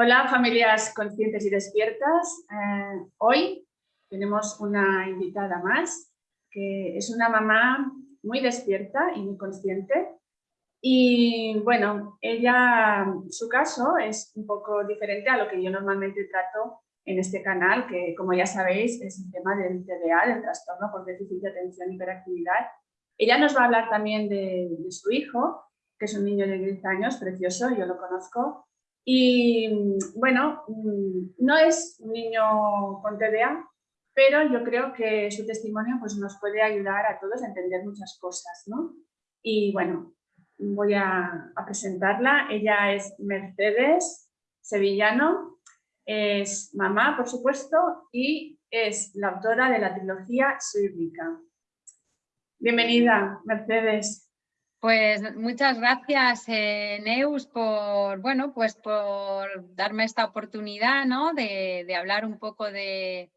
Hola familias conscientes y despiertas. Eh, hoy tenemos una invitada más que es una mamá muy despierta y muy consciente. Y bueno, ella, su caso es un poco diferente a lo que yo normalmente trato en este canal, que como ya sabéis es el tema del TDA, del trastorno por déficit de atención y hiperactividad. Ella nos va a hablar también de, de su hijo, que es un niño de 10 años, precioso, yo lo conozco, y bueno, mm, no es un niño con TDA, pero yo creo que su testimonio pues, nos puede ayudar a todos a entender muchas cosas. ¿no? Y bueno, voy a, presentarla. Ella es Mercedes Sevillano, es mamá, por supuesto, y es la autora de la trilogía Suírica. Bienvenida, Mercedes. Pues muchas gracias, eh, Neus, por, bueno, pues por darme esta oportunidad ¿no? de, hablar un poco de,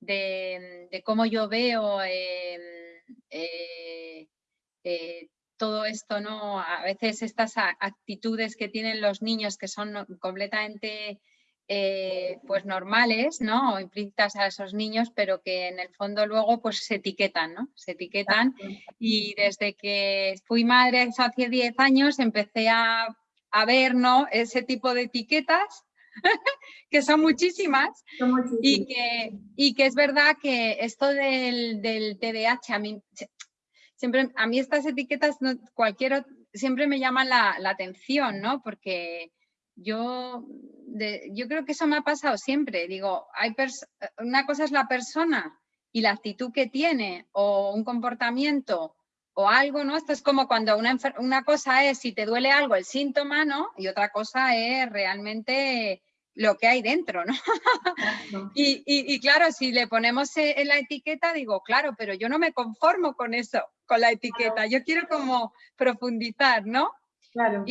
de, cómo yo veo eh, eh, todo esto, ¿no? A veces estas actitudes que tienen los niños que son completamente eh, pues normales, ¿no? O implícitas a esos niños, pero que en el fondo luego pues se etiquetan, ¿no? Se etiquetan y desde que fui madre hace 10 años empecé a, ver, ¿no? Ese tipo de etiquetas que son muchísimas, Y, que, y que es verdad que esto del, del TDAH, a mí, siempre, a mí estas etiquetas, no, cualquier, siempre me llaman la, la atención, ¿no? Porque yo, yo creo que eso me ha pasado siempre. Digo, hay una cosa es la persona y la actitud que tiene o un comportamiento o algo, ¿no? Esto es como cuando una, una cosa es si te duele algo, el síntoma, ¿no? Y otra cosa es realmente lo que hay dentro, ¿no? y, y, claro, si le ponemos eh, en la etiqueta, digo, claro, pero yo no me conformo con eso, con la etiqueta, yo quiero como profundizar, ¿no? Claro,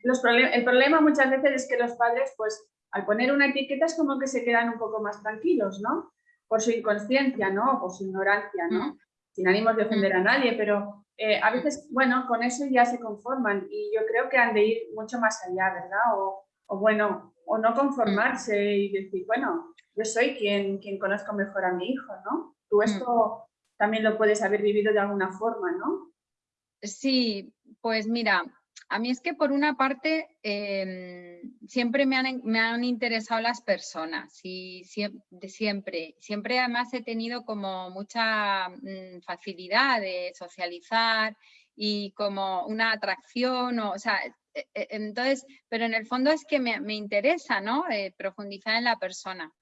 el problema muchas veces es que los padres, pues, al poner una etiqueta es como que se quedan un poco más tranquilos, ¿no? Por su inconsciencia, ¿no? Por su ignorancia, ¿no? Sin ánimos de ofender a nadie, pero eh, a veces, bueno, con eso ya se conforman y yo creo que han de ir mucho más allá, ¿verdad? O, o bueno, o no conformarse y decir, bueno, yo soy quien, quien conozco mejor a mi hijo, ¿no? Tú esto también lo puedes haber vivido de alguna forma, ¿no? Sí, pues mira, a mí es que por una parte em, siempre me han, interesado las personas y siempre, siempre, además he tenido como mucha mm, facilidad de socializar y como una atracción, o, sea, e, e, entonces, pero en el fondo es que me, interesa, ¿no? Eh, profundizar en la persona.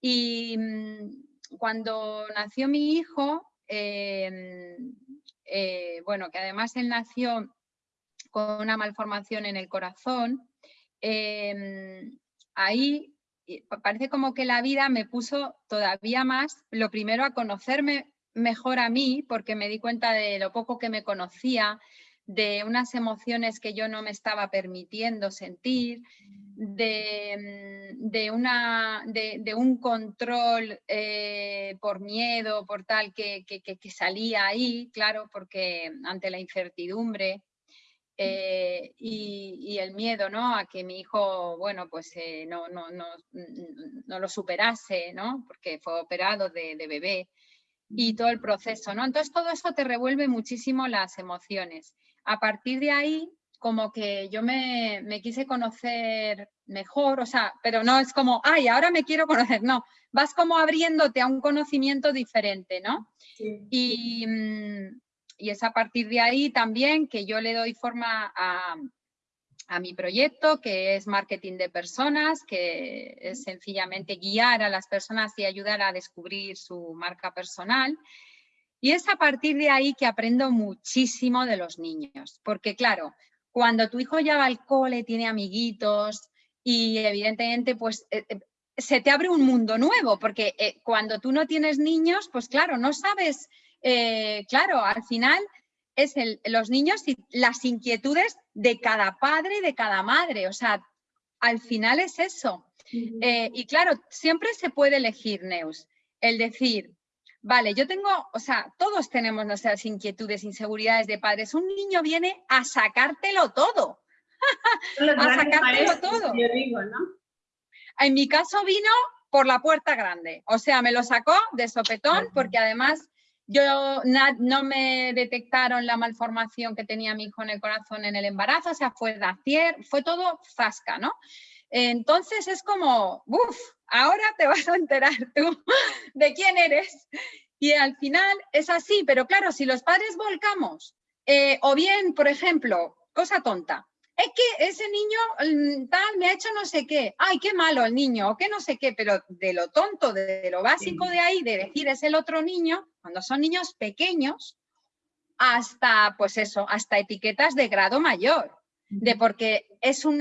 Y mm, cuando nació mi hijo, eh, bueno, que además él nació con una malformación en el corazón, em, ahí parece como que la vida me puso todavía más, lo primero a conocerme mejor a mí, porque me di cuenta de lo poco que me conocía, de unas emociones que yo no me estaba permitiendo sentir, de, mm, una, de, un control eh, por miedo, por tal, que, que, salía ahí, claro, porque ante la incertidumbre eh, y, el miedo ¿no? a que mi hijo bueno, pues, eh, no, no, no, no, lo superase, ¿no? porque fue operado de, bebé y todo el proceso. ¿no? Entonces todo eso te revuelve muchísimo las emociones. A partir de ahí, como que yo me, me quise conocer mejor, o sea, pero no es como, ay, ahora me quiero conocer, no, vas como abriéndote a un conocimiento diferente, ¿no? Y, mm, y es a partir de ahí también que yo le doy forma a, mi proyecto, que es marketing de personas, que es sencillamente guiar a las personas y ayudar a descubrir su marca personal. Y es a partir de ahí que aprendo muchísimo de los niños, porque claro, cuando tu hijo ya va al cole, tiene amiguitos y evidentemente pues eh, eh, se te abre un mundo nuevo, porque eh, cuando tú no tienes niños, pues claro, no sabes eh, claro, al final es los niños y las inquietudes de cada padre y de cada madre. O sea, al final es eso. Eh, y claro, siempre se puede elegir, Neus, el decir, vale, yo tengo, o sea, todos tenemos nuestras inquietudes, inseguridades de padres. Un niño viene a sacártelo todo. a sacártelo todo. En mi caso vino por la puerta grande, o sea, me lo sacó de sopetón porque además yo no me detectaron la malformación que tenía mi hijo en el corazón en el embarazo, o sea, fue Dacier, fue todo zasca, ¿no? Entonces es como, uff, ahora te vas a enterar tú de quién eres. Y al final es así, pero claro, si los padres volcamos, eh, o bien, por ejemplo, cosa tonta, es que ese niño mm, tal me ha hecho no sé qué, ay, qué malo el niño, o qué no sé qué, pero de lo tonto, de, lo básico de ahí, de decir es el otro niño, cuando son niños pequeños, hasta, pues eso, hasta etiquetas de grado mayor, de porque es un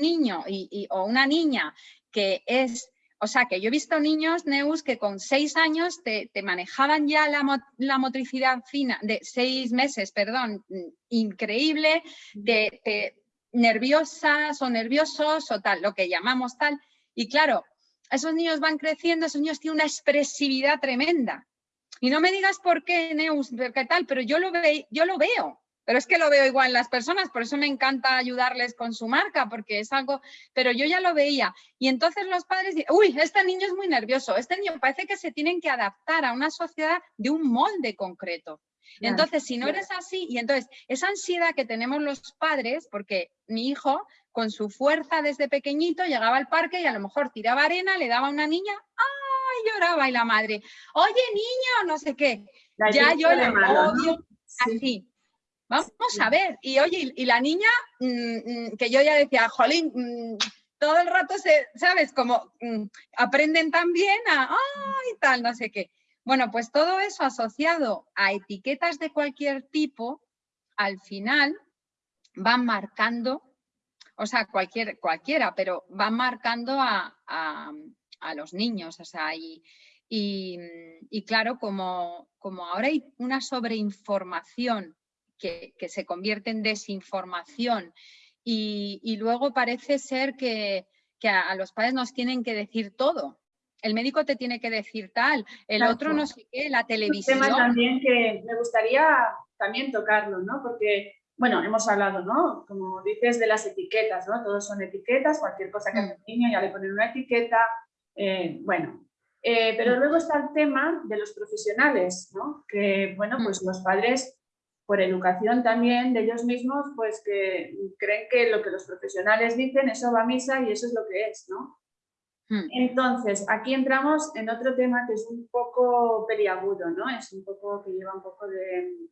niño o una niña que es o sea, que yo he visto niños, Neus, que con seis años te, manejaban ya la, motricidad fina, de seis meses, perdón, increíble, de, nerviosas o nerviosos o tal, lo que llamamos tal. Y claro, esos niños van creciendo, esos niños tienen una expresividad tremenda. Y no me digas por qué, Neus, qué tal, pero yo lo, ve, yo lo veo pero es que lo veo igual en las personas, por eso me encanta ayudarles con su marca, porque es algo, pero yo ya lo veía. Y entonces los padres dicen, uy, este niño es muy nervioso, este niño parece que se tienen que adaptar a una sociedad de un molde concreto. Entonces, si no eres así, y entonces esa ansiedad que tenemos los padres, porque mi hijo con su fuerza desde pequeñito llegaba al parque y a lo mejor tiraba arena, le daba a una niña, ¡ay! lloraba y la madre, oye niño, no sé qué. ya yo le odio así. Vamos a ver. Y oye, y la niña, mm, mm, que yo ya decía, jolín, mm, todo el rato se, ¿sabes? Como aprenden también a, ay, tal, no sé qué. Bueno, pues todo eso asociado a etiquetas de cualquier tipo, al final van marcando, o sea, cualquier, cualquiera, pero van marcando a, los niños, o sea, y, claro, como, como ahora hay una sobreinformación que, se convierte en desinformación y, luego parece ser que, a, los padres nos tienen que decir todo. El médico te tiene que decir tal, el otro no sé qué, la televisión. Un tema también que me gustaría también tocarlo, ¿no? Porque, bueno, hemos hablado, ¿no? Como dices, de las etiquetas, ¿no? Todos son etiquetas, cualquier cosa que hace un niño ya le ponen una etiqueta, eh, bueno. Eh, pero luego está el tema de los profesionales, ¿no? Que, bueno, pues los padres por educación también de ellos mismos, pues que creen que lo que los profesionales dicen, eso va a misa y eso es lo que es, ¿no? Hmm. Entonces, aquí entramos en otro tema que es un poco peliagudo, ¿no? Es un poco que lleva un poco de,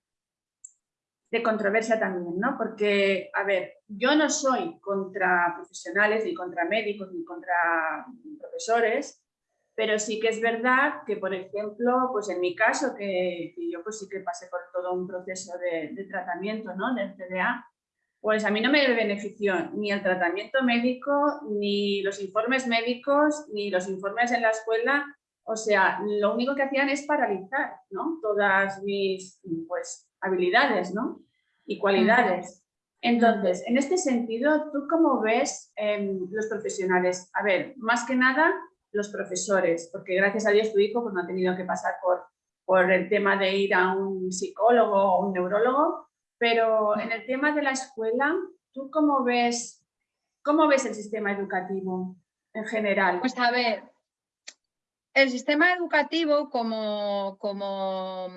controversia también, ¿no? Porque, a ver, yo no soy contra profesionales, ni contra médicos, ni contra profesores, pero sí que es verdad que, por ejemplo, pues en mi caso, que, yo pues sí que pasé por todo un proceso de, tratamiento ¿no? del TDA, pues a mí no me benefició ni el tratamiento médico, ni los informes médicos, ni los informes en la escuela. O sea, lo único que hacían es paralizar ¿no? todas mis pues, habilidades ¿no? y cualidades. Entonces, en este sentido, ¿tú cómo ves eh, los profesionales? A ver, más que nada, los profesores, porque gracias a Dios tu hijo pues, no ha tenido que pasar por, por el tema de ir a un psicólogo o un neurólogo, pero en el tema de la escuela, ¿tú cómo ves, cómo ves el sistema educativo en general? Pues a ver, el sistema educativo como, como,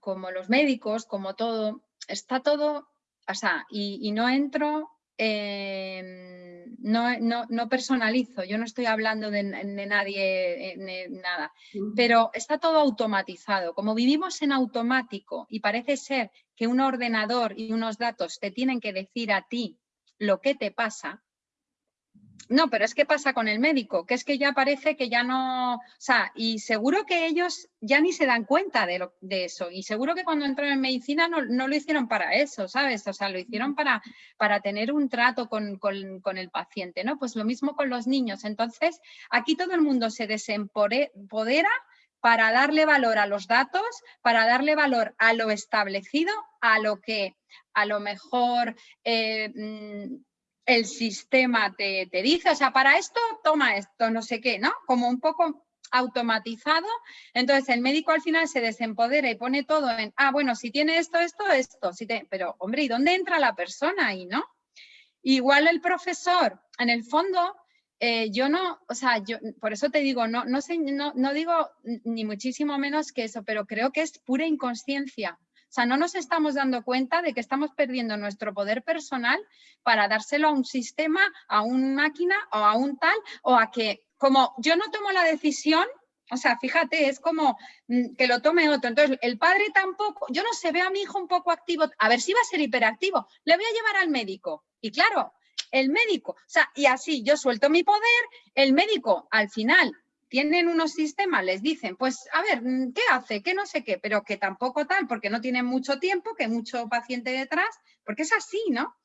como los médicos, como todo, está todo, o sea, y, y no entro Em, no, personalizo, yo no estoy hablando de, nadie, eh, nada, pero está todo automatizado. Como vivimos en automático y parece ser que un ordenador y unos datos te tienen que decir a ti lo que te pasa, no, pero es que pasa con el médico, que es que ya parece que ya no, o sea, y seguro que ellos ya ni se dan cuenta de, lo, de eso, y seguro que cuando entraron en medicina no, lo hicieron para eso, ¿sabes? O sea, lo hicieron para, para tener un trato con, el paciente, ¿no? Pues lo mismo con los niños. Entonces, aquí todo el mundo se desempodera para darle valor a los datos, para darle valor a lo establecido, a lo que a lo mejor... Eh, mm, el sistema te, dice, o sea, para esto toma esto, no sé qué, ¿no? Como un poco automatizado, entonces el médico al final se desempodera y pone todo en, ah, bueno, si tiene esto, esto, esto, te... pero hombre, ¿y dónde entra la persona ahí, no? Igual el profesor, en el fondo, eh, yo no, o sea, yo por eso te digo, no, no, sé, no, no digo ni muchísimo menos que eso, pero creo que es pura inconsciencia. O sea, no nos estamos dando cuenta de que estamos perdiendo nuestro poder personal para dárselo a un sistema, a una máquina o a un tal, o a que, como yo no tomo la decisión, o sea, fíjate, es como mm, que lo tome otro. Entonces, el padre tampoco, yo no sé, veo a mi hijo un poco activo, a ver si va a ser hiperactivo, le voy a llevar al médico. Y claro, el médico, o sea, y así yo suelto mi poder, el médico al final tienen unos sistemas, les dicen, pues a ver, mm, ¿qué hace? ¿Qué no sé qué? Pero que tampoco tal, porque no tienen mucho tiempo, que mucho paciente detrás, porque es así, ¿no?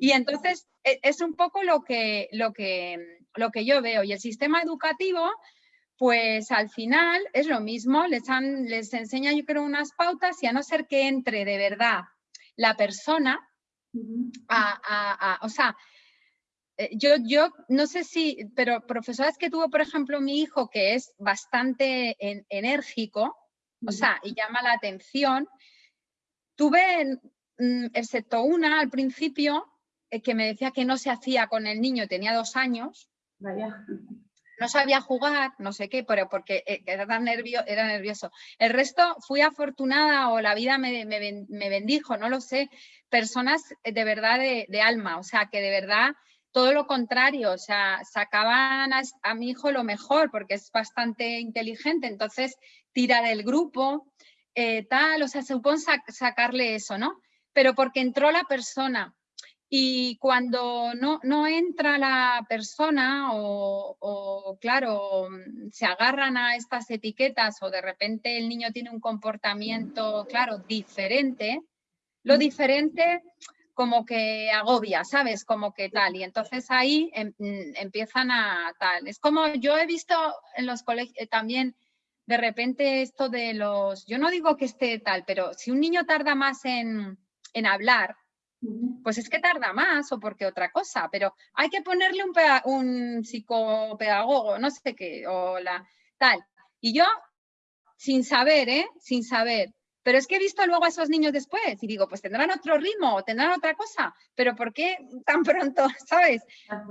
Y entonces e, es un poco lo que, lo que, lo que yo veo. Y el sistema educativo, pues al final es lo mismo, les, han, les enseña yo creo unas pautas y a no ser que entre de verdad la persona a, a, o sea, yo, yo no sé si, pero profesoras que tuvo, por ejemplo, mi hijo, que es bastante enérgico, o sea, y llama la atención, tuve, mm, excepto una al principio, eh, que me decía que no se hacía con el niño, tenía dos años. No sabía jugar, no sé qué, pero porque eh, era tan nervio, era nervioso. El resto fui afortunada o la vida me, me, bendijo, no lo sé. Personas de verdad de, de alma, o sea, que de verdad todo lo contrario, o sea, sacaban a, mi hijo lo mejor porque es bastante inteligente, entonces tira del grupo, eh, tal, o sea, se supone sacarle eso, ¿no? Pero porque entró la persona y cuando no, no entra la persona o, o, claro, se agarran a estas etiquetas o de repente el niño tiene un comportamiento, claro, diferente, lo diferente como que agobia, ¿sabes? Como que tal. Y entonces ahí em, mm, empiezan a tal. Es como yo he visto en los colegios eh, también de repente esto de los, yo no digo que esté tal, pero si un niño tarda más en, en hablar, pues es que tarda más o porque otra cosa, pero hay que ponerle un, un psicopedagogo, no sé qué, o la tal. Y yo, sin saber, ¿eh? Sin saber, pero es que he visto luego a esos niños después y digo, pues tendrán otro ritmo, tendrán otra cosa, pero ¿por qué tan pronto, sabes?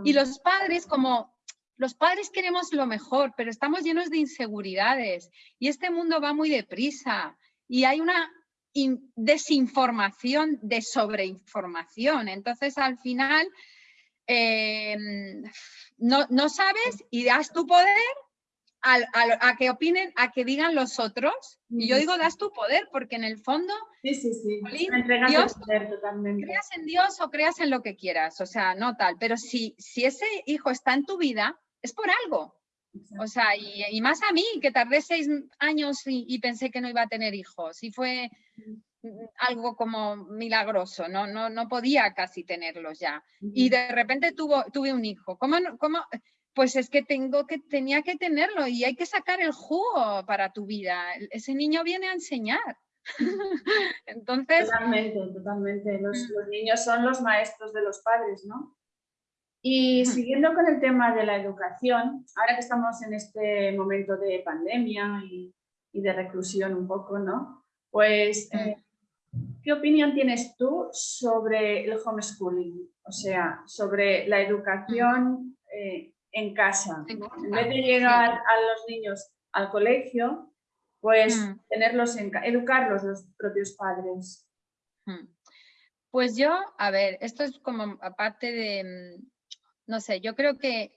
Y los padres como, los padres queremos lo mejor, pero estamos llenos de inseguridades y este mundo va muy deprisa y hay una desinformación de sobreinformación. Entonces, al final, em, no, no, sabes y das tu poder a, que opinen, a que digan los otros. Y yo digo, das tu poder, porque en el fondo, sí, sí, sí. Dios, creas en Dios o creas en lo que quieras, o sea, no tal. Pero si, si ese hijo está en tu vida, es por algo. O sea, y, más a mí, que tardé seis años y, pensé que no iba a tener hijos. Y fue algo como milagroso, no, no, no podía casi tenerlos ya. Y de repente tuvo, tuve un hijo. ¿Cómo, cómo, pues es que tengo que, tenía que tenerlo y hay que sacar el jugo para tu vida. Ese niño viene a enseñar. Entonces... Totalmente, totalmente. Los, mm. los, niños son los maestros de los padres, ¿no? Y siguiendo con el tema de la educación, ahora que estamos en este momento de pandemia y, y de reclusión un poco, ¿no? Pues, mm. eh, ¿qué opinión tienes tú sobre el homeschooling? O sea, sobre la educación eh, en casa. En vez de llegar a los niños al colegio, pues mm. tenerlos en educarlos los propios padres. Mm. Pues yo, a ver, esto es como aparte de, mm, no sé, yo creo que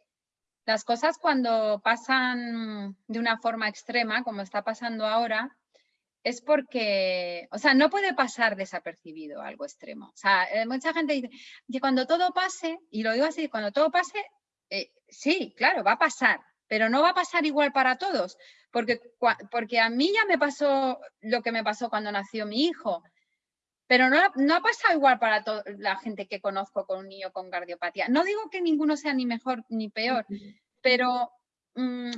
las cosas cuando pasan de una forma extrema, como está pasando ahora, es porque, o sea, no puede pasar desapercibido algo extremo. O sea, eh, mucha gente dice que cuando todo pase, y lo digo así, cuando todo pase, eh, sí, claro, va a pasar, pero no va a pasar igual para todos, porque, porque a mí ya me pasó lo que me pasó cuando nació mi hijo, pero no, no ha pasado igual para toda la gente que conozco con un niño con cardiopatía. No digo que ninguno sea ni mejor ni peor, pero, mm,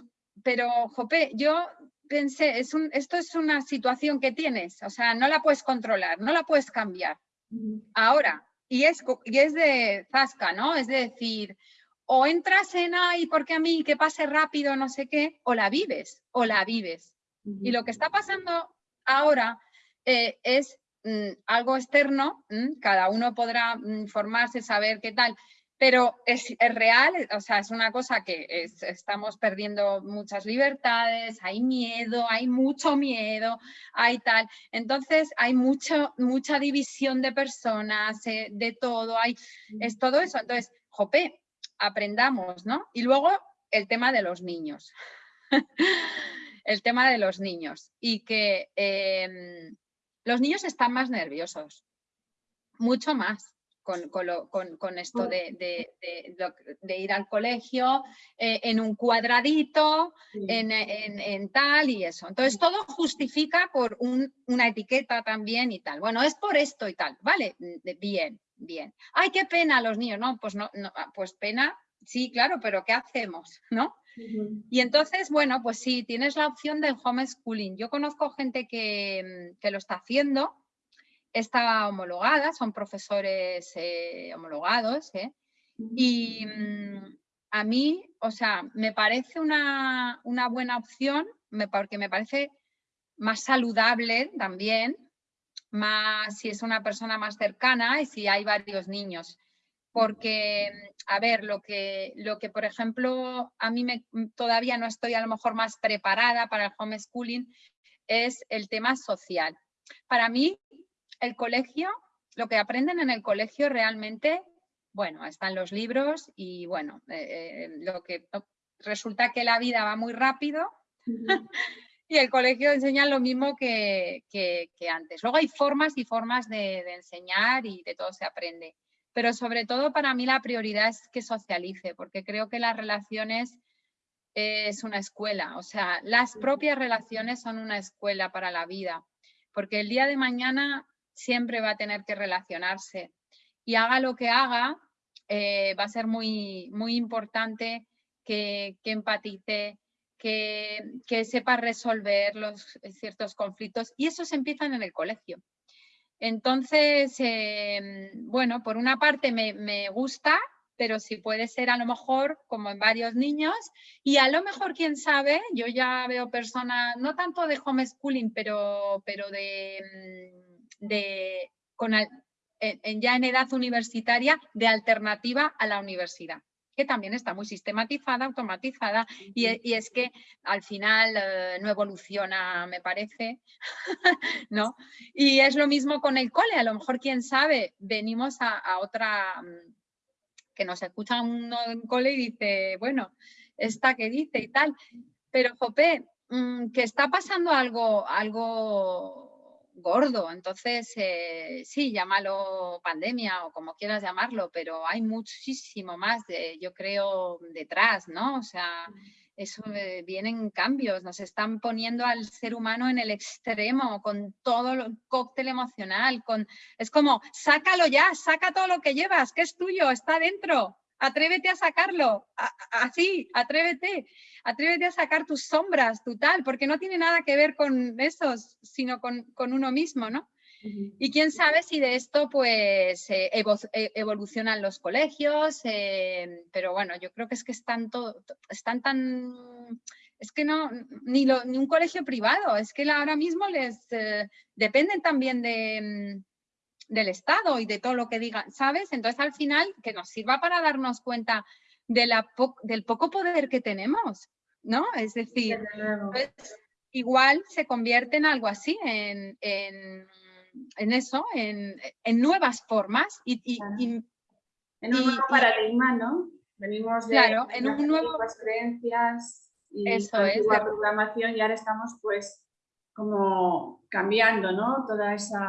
pero Jope, yo pensé, es un, esto es una situación que tienes, o sea, no la puedes controlar, no la puedes cambiar. Ahora, y es, y es de zasca, ¿no? Es de decir, o entras en ahí porque a mí que pase rápido, no sé qué, o la vives, o la vives. Y lo que está pasando ahora eh, es mm, algo externo, cada uno podrá formarse, saber qué tal, pero es, real, o sea, es una cosa que estamos perdiendo muchas libertades, hay miedo, hay mucho miedo, hay tal. Entonces hay mucho, mucha división de personas, eh, de todo, hay, es todo eso. Entonces, jope, aprendamos, ¿no? Y luego el tema de los niños. el tema de los niños y que em, los niños están más nerviosos, mucho más con, esto de, ir al colegio eh, en un cuadradito, en, tal y eso. Entonces todo justifica por una etiqueta también y tal. Bueno, es por esto y tal. Vale, bien, bien. Ay, qué pena los niños. No, pues no, ah, pues pena, sí, claro, pero ¿qué hacemos? ¿No? Y entonces, bueno, pues sí, tienes la opción del homeschooling. Yo conozco gente que, que lo está haciendo está homologada, son profesores eh, homologados, ¿eh? y mm, a mí, o sea, me parece una, buena opción, porque me parece más saludable también, más si es una persona más cercana y si hay varios niños. Porque, a ver, lo que, lo que por ejemplo, a mí me, todavía no estoy a lo mejor más preparada para el homeschooling, es el tema social. Para mí, el colegio, lo que aprenden en el colegio realmente, bueno, están los libros y bueno, eh, eh, lo que resulta que la vida va muy rápido y el colegio enseña lo mismo que, antes. Luego hay formas y formas de, enseñar y de todo se aprende. Pero sobre todo para mí la prioridad es que socialice, porque creo que las relaciones es una escuela, o sea, las propias relaciones son una escuela para la vida, porque el día de mañana siempre va a tener que relacionarse. Y haga lo que haga, eh, va a ser muy, muy importante que, empatice, que, sepa resolver los ciertos conflictos y esos empiezan en el colegio. Entonces, em, bueno, por una parte me, me, gusta, pero si puede ser a lo mejor como en varios niños y a lo mejor, quién sabe, yo ya veo personas, no tanto de homeschooling, pero, pero de mm, de, con, en, ya en edad universitaria de alternativa a la universidad que también está muy sistematizada, automatizada, y, es que al final eh, no evoluciona, me parece, ¿no? Y es lo mismo con el cole, a lo mejor, quién sabe, venimos a, otra, mm, que nos escucha uno en cole y dice, bueno, esta que dice y tal, pero Jope, mm, que está pasando algo, algo gordo. Entonces, eh, sí, llámalo pandemia o como quieras llamarlo, pero hay muchísimo más, de, yo creo, detrás, ¿no? O sea, eso eh, vienen cambios, nos están poniendo al ser humano en el extremo con todo el cóctel emocional, con es como, sácalo ya, saca todo lo que llevas, que es tuyo, está dentro, atrévete a sacarlo, así, atrévete, atrévete a sacar tus sombras, tu tal, porque no tiene nada que ver con esos, sino con, uno mismo, ¿no? Y quién sabe si de esto pues eh, eh, evolucionan los colegios, eh, pero bueno, yo creo que es que están, todo, están tan... Es que no, ni, ni un colegio privado, es que ahora mismo les dependen también de, del Estado y de todo lo que digan, ¿sabes? Entonces al final que nos sirva para darnos cuenta de la del poco poder que tenemos, ¿no? Es decir, pues, igual se convierte en algo así, en, eso, en, nuevas formas y, en un nuevo paradigma, ¿no? Venimos de, claro, en un nuevo... creencias y eso es, de... programación y ahora estamos pues como cambiando, ¿no? Toda esa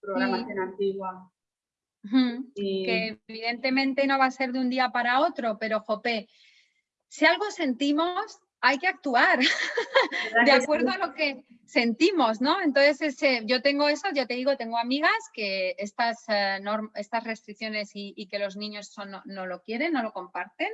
programación antigua. Que evidentemente no va a ser de un día para otro, pero Jope, si algo sentimos, hay que actuar de acuerdo a lo que sentimos, ¿no? Entonces, ese, yo tengo eso, yo te digo, tengo amigas que estas, eh, estas restricciones y, que los niños son, no, lo quieren, no lo comparten,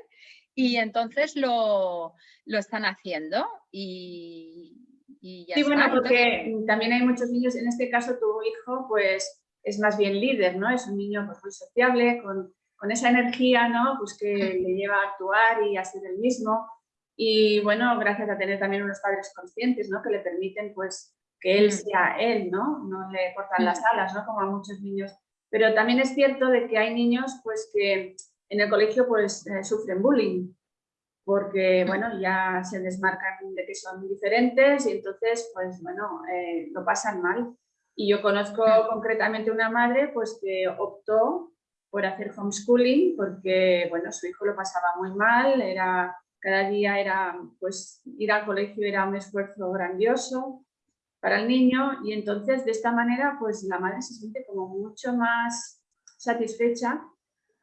y entonces lo, lo están haciendo y, sí, bueno, porque también hay muchos niños, en este caso tu hijo, pues es más bien líder, ¿no? Es un niño pues, muy sociable, con, con esa energía, ¿no? Pues que le lleva a actuar y a ser el mismo. Y bueno, gracias a tener también unos padres conscientes, ¿no? Que le permiten, pues, que él mm. sea él, ¿no? No le cortan las alas, ¿no? Como a muchos niños. Pero también es cierto de que hay niños pues que en el colegio pues eh, sufren bullying porque mm. bueno, ya se desmarcan de que son diferentes y entonces pues bueno, eh, lo pasan mal. Y yo conozco concretamente una madre pues que optó por hacer homeschooling porque bueno, su hijo lo pasaba muy mal, era, cada día era pues ir al colegio era un esfuerzo grandioso para el niño y entonces de esta manera pues la madre se siente como mucho más satisfecha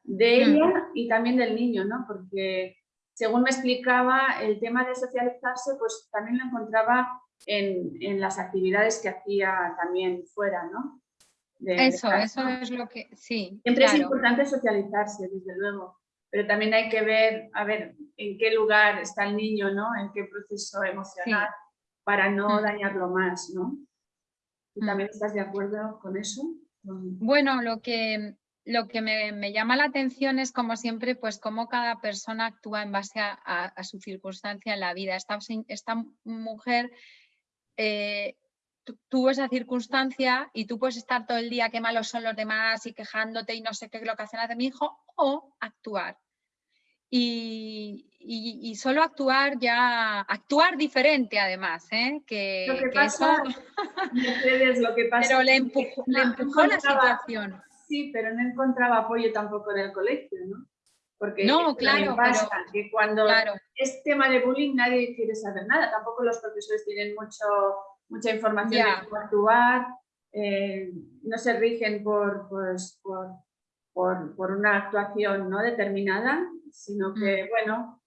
de ella y también del niño, ¿no? Porque según me explicaba, el tema de socializarse pues también lo encontraba en, en las actividades que hacía también fuera, ¿no? eso, eso es lo que, sí. Siempre es importante socializarse, desde luego, pero también hay que ver, a ver, en qué lugar está el niño, ¿no? En qué proceso emocional, para no mm. dañarlo más, ¿no? ¿Tú mm. también estás de acuerdo con eso? Bueno, lo que, lo que me, llama la atención es, como siempre, pues cómo cada persona actúa en base a, su circunstancia en la vida. Esta, esta mujer eh, tuvo esa circunstancia y tú puedes estar todo el día qué malos son los demás y quejándote y no sé qué es lo que hacen de mi hijo, o actuar. Y, solo actuar ya, actuar diferente además, ¿eh? que, lo que, pasa, lo que pasa pero le empujó, le empujó la situación. Sí, pero no encontraba apoyo tampoco en el colegio, ¿no? Porque no, claro, pasa que cuando es tema de bullying nadie quiere saber nada, tampoco los profesores tienen mucho mucha información de cómo actuar, eh, no se rigen por, pues, por, por, por, una actuación ¿no? determinada, sino que, mm. bueno,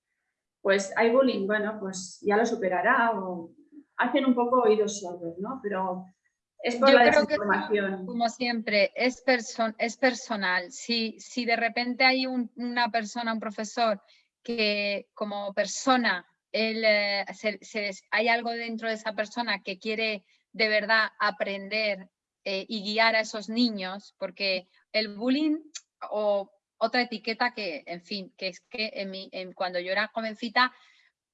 pues hay bullying, bueno, pues ya lo superará o hacen un poco oídos sordos, ¿no? Pero es por la desinformación. como siempre, es, es personal. Si, si de repente hay una persona, un profesor, que como persona él, eh, hay algo dentro de esa persona que quiere de verdad aprender eh, y guiar a esos niños, porque el bullying o otra etiqueta que, en fin, que es que en mi, en, cuando yo era jovencita,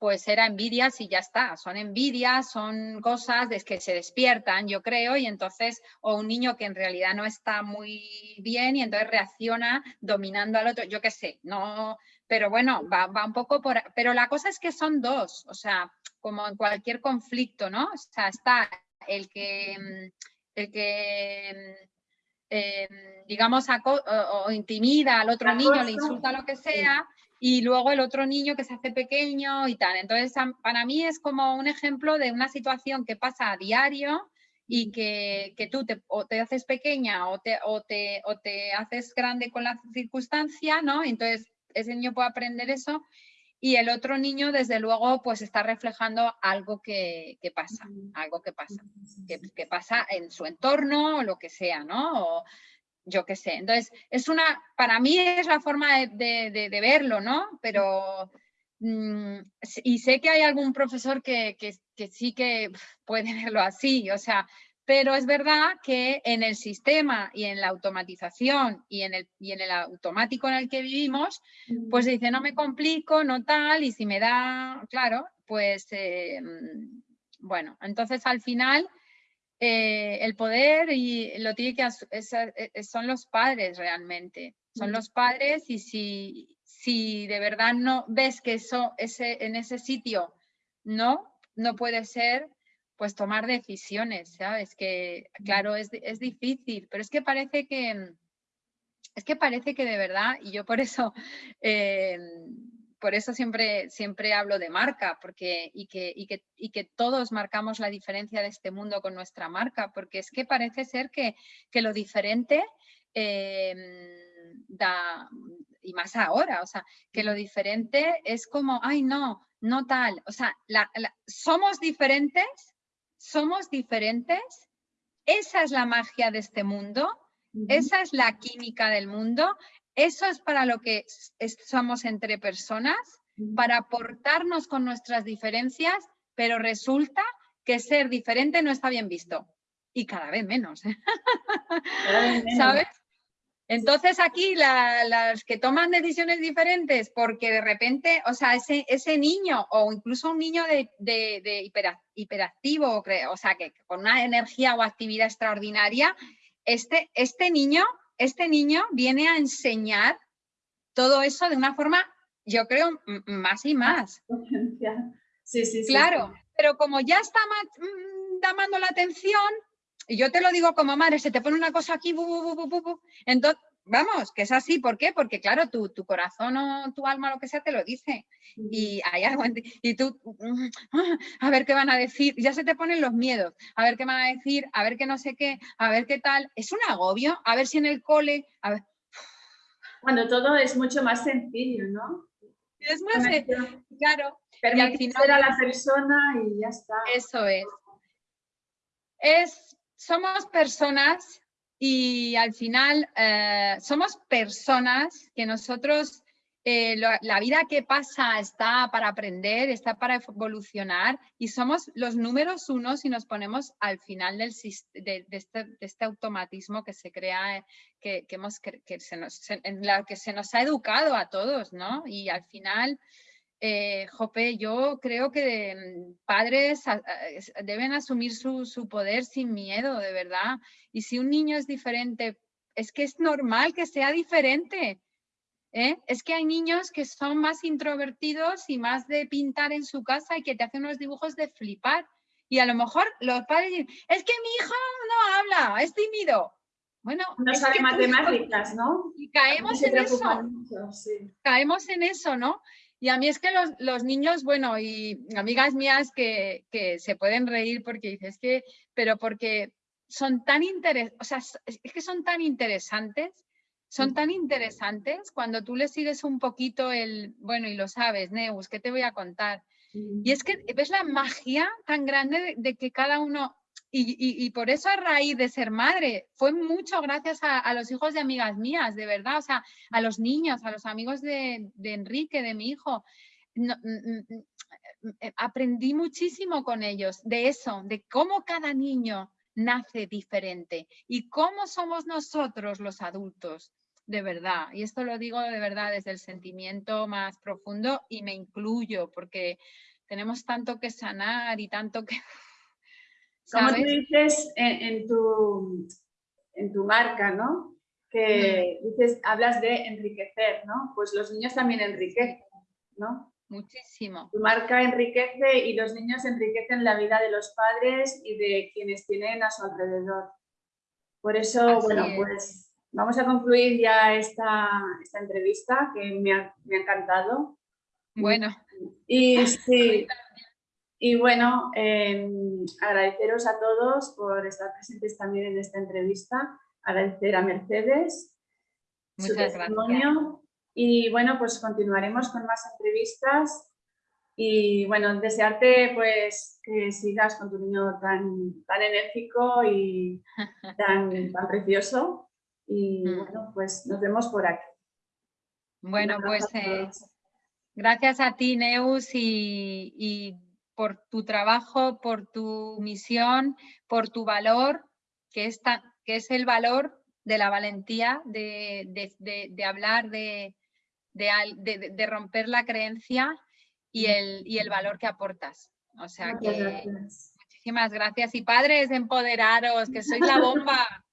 pues era envidias y ya está, son envidias, son cosas de que se despiertan, yo creo, y entonces, o un niño que en realidad no está muy bien y entonces reacciona dominando al otro, yo qué sé, no, pero bueno, va, un poco por... Pero la cosa es que son dos, o sea, como en cualquier conflicto, ¿no? O sea, está el que, mm, el que em, digamos, o, intimida al otro niño, le insulta lo que sea, y luego el otro niño que se hace pequeño y tal. Entonces, para mí es como un ejemplo de una situación que pasa a diario y que, que tú te, o te haces pequeña o te, o, te, o te haces grande con la circunstancia, ¿no? Entonces, ese niño puede aprender eso y el otro niño, desde luego, pues está reflejando algo que, pasa, algo que pasa, que, pasa en su entorno o lo que sea, ¿no? O yo qué sé. Entonces, es una, para mí es la forma de, verlo, ¿no? Pero, mm, y sé que hay algún profesor que, que sí que puede verlo así, o sea, pero es verdad que en el sistema y en la automatización y en el, y en el automático en el que vivimos, pues dice, no me complico, no tal, y si me da, claro, pues eh, bueno, entonces al final eh, el poder y lo tiene que son los padres realmente, son los padres y si, si de verdad no ves que eso ese, en ese sitio no, no puede ser, pues tomar decisiones, ¿sabes? Que claro, es, es difícil, pero es que parece que, es que parece que de verdad, y yo por eso, eh, por eso siempre, siempre hablo de marca, porque, y que, y, que, y, que, todos marcamos la diferencia de este mundo con nuestra marca, porque es que parece ser que, que lo diferente eh, da, y más ahora, o sea, que lo diferente es como, ay no, no tal, o sea, somos diferentes, somos diferentes, esa es la magia de este mundo, esa es la química del mundo, eso es para lo que somos entre personas, para aportarnos con nuestras diferencias, pero resulta que ser diferente no está bien visto. Y cada vez menos. ¿Sabes? Entonces aquí las que toman decisiones diferentes porque de repente, o sea, ese, ese niño o incluso un niño de, de, hiperactivo, o sea, que con una energía o actividad extraordinaria, este, este, niño, este niño viene a enseñar todo eso de una forma, yo creo, más y más. Sí, sí, sí. Claro, pero como ya está llamando la atención, y yo te lo digo como madre, se te pone una cosa aquí, entonces, vamos, que es así, ¿por qué? Porque claro, tu, tu corazón o tu alma, lo que sea, te lo dice. Y hay algo y tú, a ver qué van a decir, ya se te ponen los miedos, a ver qué van a decir, a ver qué no sé qué, a ver qué tal. Es un agobio, a ver si en el cole, a ver. Cuando todo es mucho más sencillo, ¿no? Es más sencillo, claro. Permitir a la persona y ya está. Eso es. Es somos personas y al final eh, somos personas que nosotros, eh, la vida que pasa está para aprender, está para evolucionar y somos los números uno si nos ponemos al final este, de, este, automatismo que se crea, que, hemos, que se nos, en la que se nos ha educado a todos, ¿no? Y al final eh, Jope, yo creo que mm, padres deben asumir su, poder sin miedo, de verdad. Y si un niño es diferente, es que es normal que sea diferente. ¿eh? Es que hay niños que son más introvertidos y más de pintar en su casa y que te hacen unos dibujos de flipar. Y a lo mejor los padres dicen, es que mi hijo no habla, es tímido. Bueno, no sabe matemáticas, ¿no? Y caemos en eso. Caemos en eso, ¿no? Y a mí es que los, niños, bueno, y amigas mías que, se pueden reír porque dices que, pero porque son tan interesantes, o sea, es que son tan interesantes, son tan interesantes cuando tú les sigues un poquito el, bueno, y lo sabes, Neus, ¿qué te voy a contar? Y es que ves la magia tan grande de que cada uno, y, por eso a raíz de ser madre, fue mucho gracias a, los hijos de amigas mías, de verdad, o sea, a los niños, a los amigos de, Enrique, de mi hijo. Mm, mm, eh, aprendí muchísimo con ellos de eso, de cómo cada niño nace diferente y cómo somos nosotros los adultos, de verdad. Y esto lo digo de verdad desde el sentimiento más profundo y me incluyo porque tenemos tanto que sanar y tanto que como tú dices en, tu, en tu marca, ¿no? Que mm. dices, hablas de enriquecer, ¿no? Pues los niños también enriquecen, ¿no? Muchísimo. Tu marca enriquece y los niños enriquecen la vida de los padres y de quienes tienen a su alrededor. Por eso, bueno, pues vamos a concluir ya esta, esta entrevista que me ha, me ha encantado. Bueno. Y sí, y bueno, em, agradeceros a todos por estar presentes también en esta entrevista, agradecer a Mercedes su testimonio. Y bueno, pues continuaremos con más entrevistas. Y bueno, desearte pues que sigas con tu niño tan, tan enérgico y tan, tan precioso. Y mm. bueno, pues nos vemos por aquí. Bueno, pues eh, gracias a ti, Neus, y por tu trabajo, por tu misión, por tu valor, que es, que es el valor de la valentía, de, hablar, de, de, romper la creencia y el, y el valor que aportas. O sea que muchísimas gracias. Y padres, empoderaros, que sois la bomba,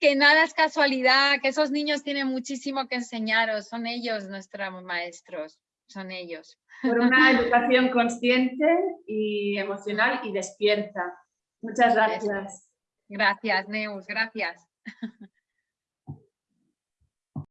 que nada es casualidad, que esos niños tienen muchísimo que enseñaros, son ellos nuestros maestros, son ellos por una educación consciente y emocional y despierta. Muchas gracias. Gracias, Neus, gracias.